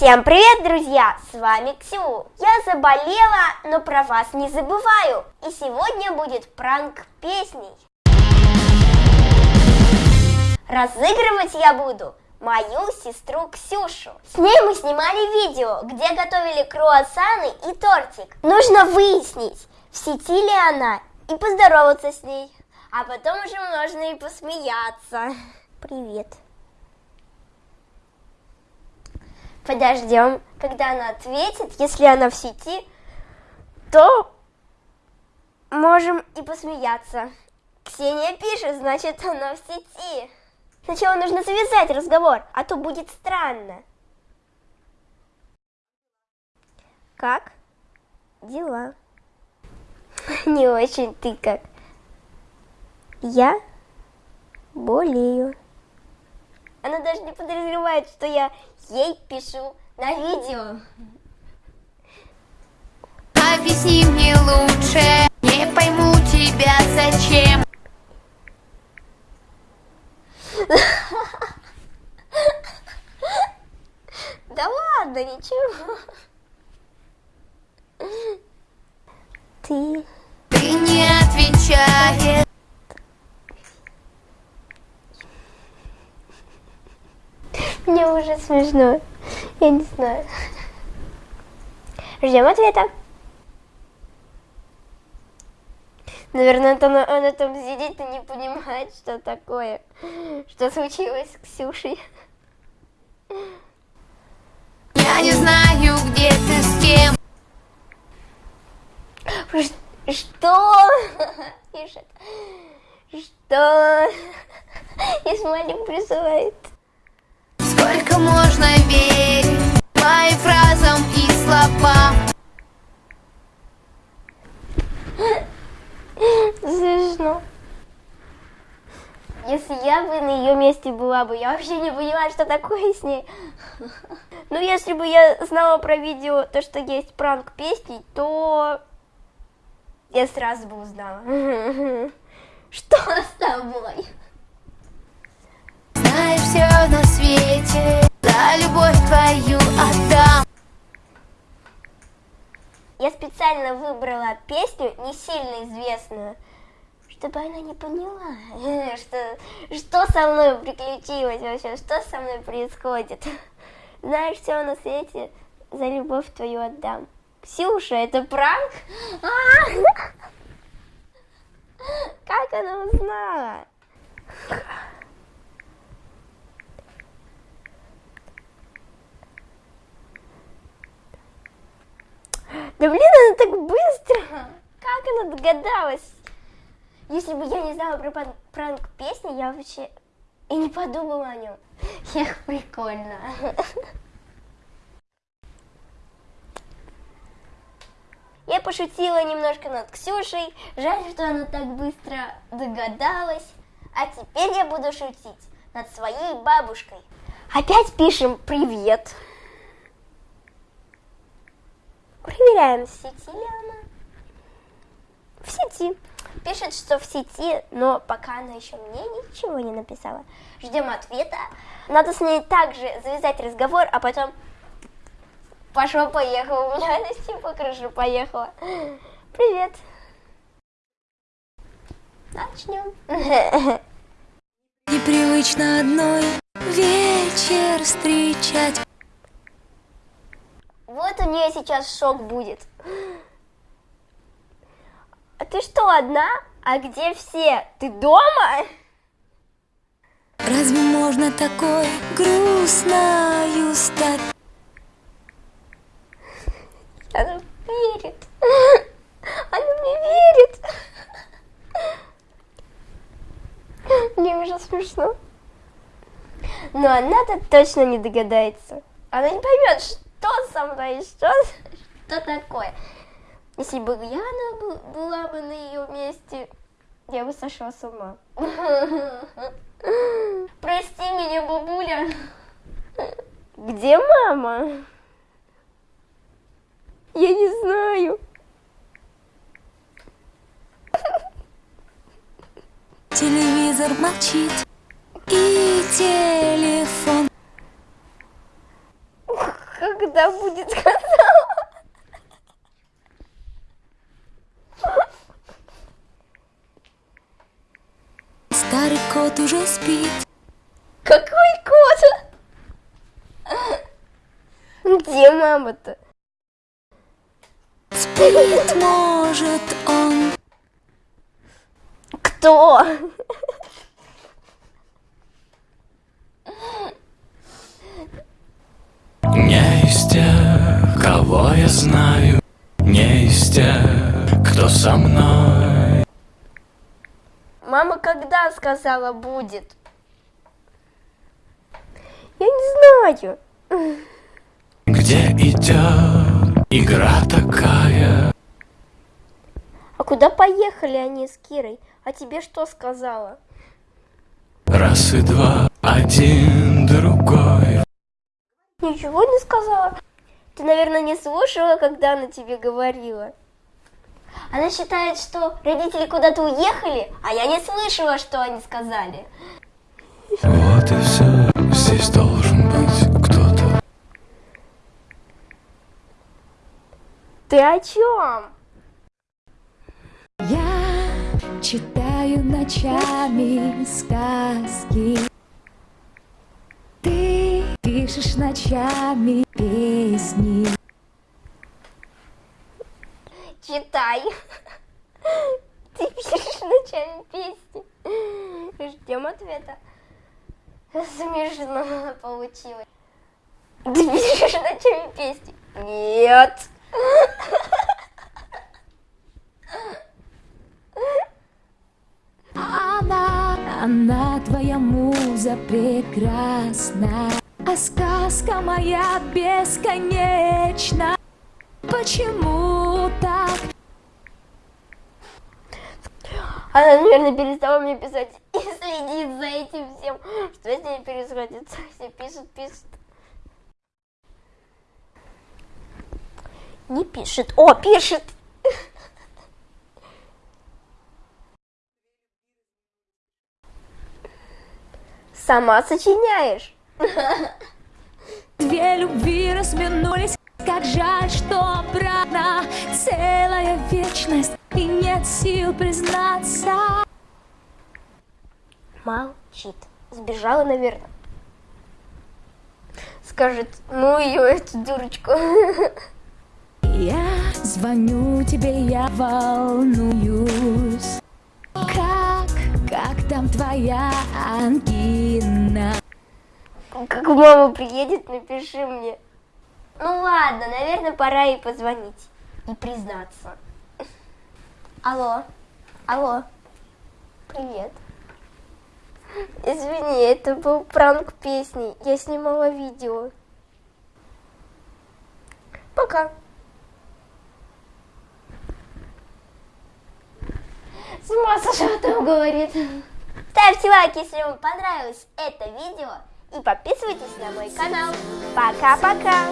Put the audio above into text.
Всем привет, друзья! С вами Ксю. Я заболела, но про вас не забываю. И сегодня будет пранк песней. Разыгрывать я буду мою сестру Ксюшу. С ней мы снимали видео, где готовили круассаны и тортик. Нужно выяснить, в сети ли она, и поздороваться с ней. А потом уже можно и посмеяться. Привет. Подождем, когда она ответит. Если она в сети, то можем и посмеяться. Ксения пишет, значит, она в сети. Сначала нужно завязать разговор, а то будет странно. Как? Дела. Не очень ты как. Я болею. Она даже не подозревает, что я ей пишу на видео. Объясни мне лучше, не пойму Уже смешно. Я не знаю. Ждем ответа. Наверное, это она, она там сидит и не понимает, что такое, что случилось с Ксюшей. Я не знаю, где ты с кем. Ш- Что? Пишет. Что? И смайлик присылает. Можно верить моим фразам и словам? Смешно. Если я бы на ее месте была бы, я вообще не поняла, что такое с ней. Ну, если бы я знала про видео, то, что есть пранк песни, то я сразу бы узнала. Что с тобой? Знаешь все на свете, за любовь твою отдам. Я специально выбрала песню, не сильно известную, чтобы она не поняла, что, что со мной приключилось вообще, что со мной происходит. Знаешь, все на свете, за любовь твою отдам. Ксюша, это пранк? А! Как она узнала? Да блин, она так быстро! Как она догадалась? Если бы я не знала про пранк песни, я вообще и не подумала о нем. Эх, прикольно. Я пошутила немножко над Ксюшей. Жаль, что она так быстро догадалась. А теперь я буду шутить над своей бабушкой. Опять пишем привет. Проверяем, в сети ли она. В сети. Пишет, что в сети, но пока она еще мне ничего не написала. Ждем ответа. Надо с ней также завязать разговор, а потом пошло-поехало. У меня она типа крыша поехала. Привет. Начнем. Непривычно одной вечер встречать. Вот у нее сейчас шок будет. А ты что, одна? А где все? Ты дома? Разве можно такой грустною стать? Она верит. Она мне верит. Мне уже смешно. Но она-то точно не догадается. Она не поймет, что со мной, что, что такое. Если бы бу- была бы на ее месте, я бы сошла с ума. Прости меня, бабуля. Где мама? Я не знаю. Телевизор молчит и телефон когда будет сказала. Старый кот уже спит Какой кот? Где мама-то? Спит, может он Кто? Кого я знаю, не из тех, кто со мной. Мама когда сказала будет? Я не знаю. Где идет игра такая? А куда поехали они с Кирой? А тебе что сказала? Раз и два, один другой. Ничего не сказала. Ты, наверное, не слушала, когда она тебе говорила. Она считает, что родители куда-то уехали, а я не слышала, что они сказали. Вот и все, здесь должен быть кто-то. Ты о чем? Я читаю ночами сказки Пишешь ночами песни Читай. Ты пишешь ночами песни. Ждем ответа. Смешно получилось. Ты пишешь ночами песни? Нет. Она, она твоя муза прекрасна А сказка моя бесконечна Почему так? Она, наверное, перестала мне писать и следит за этим всем. Что с ней происходит? Все пишет, пишет. Не пишет. О, пишет. Сама сочиняешь. Две любви разминулись Как жаль, что обратно Целая вечность И нет сил признаться Молчит. Сбежала, наверное. Скажет, ну ее, эту дурочку. Я звоню тебе, я волнуюсь Как, как там твоя ангина? Как мама приедет, напиши мне. Ну ладно, наверное, пора ей позвонить и признаться. Алло, алло, привет. Извини, это был пранк песни. Я снимала видео. Пока. С ума сошла там говорит. Ставьте лайк, если вам понравилось это видео. И подписывайтесь на мой канал. Пока-пока.